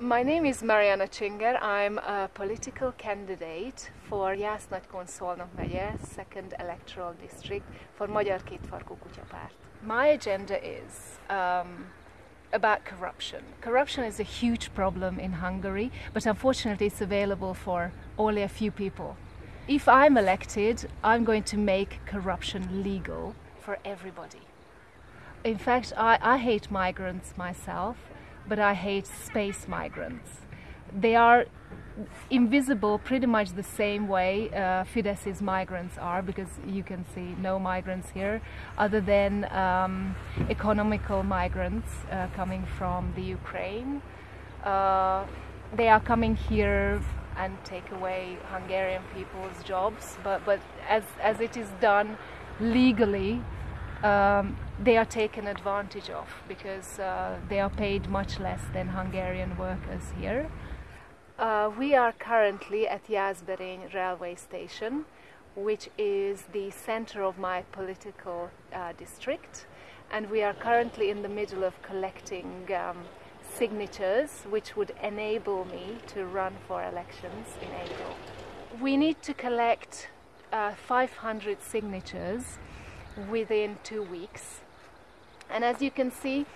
My name is Mariana Csinger. I'm a political candidate for Jász-Nagykun-Szolnok megye, second electoral district for Magyar Kétfarkú Kutyapárt. My agenda is um, about corruption. Corruption is a huge problem in Hungary, but unfortunately it's available for only a few people. If I'm elected, I'm going to make corruption legal for everybody. In fact, I, I hate migrants myself but I hate space migrants. They are invisible pretty much the same way uh, Fidesz's migrants are because you can see no migrants here other than um, economical migrants uh, coming from the Ukraine. Uh, they are coming here and take away Hungarian people's jobs but, but as, as it is done legally um, they are taken advantage of because uh, they are paid much less than Hungarian workers here. Uh, we are currently at Jászberény railway station, which is the center of my political uh, district, and we are currently in the middle of collecting um, signatures which would enable me to run for elections in April. We need to collect uh, 500 signatures within two weeks. And as you can see,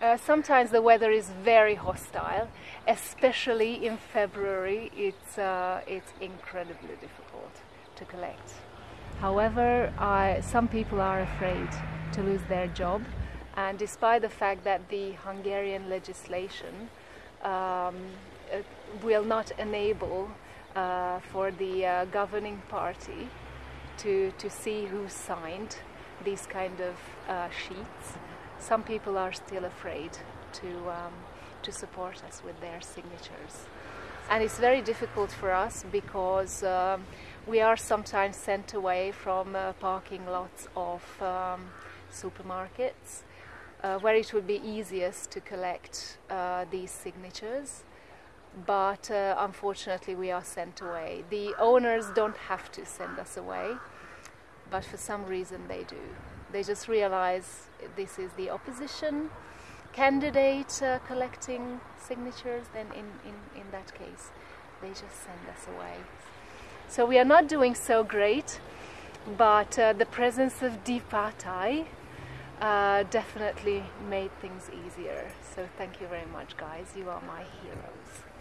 uh, sometimes the weather is very hostile, especially in February. It's uh, it's incredibly difficult to collect. However, I, some people are afraid to lose their job, and despite the fact that the Hungarian legislation um, uh, will not enable uh, for the uh, governing party to to see who signed these kind of uh, sheets, some people are still afraid to, um, to support us with their signatures. And it's very difficult for us because um, we are sometimes sent away from uh, parking lots of um, supermarkets uh, where it would be easiest to collect uh, these signatures but uh, unfortunately we are sent away. The owners don't have to send us away but for some reason they do. They just realize this is the opposition candidate uh, collecting signatures, then in, in, in that case, they just send us away. So we are not doing so great, but uh, the presence of Die uh, definitely made things easier. So thank you very much, guys. You are my heroes.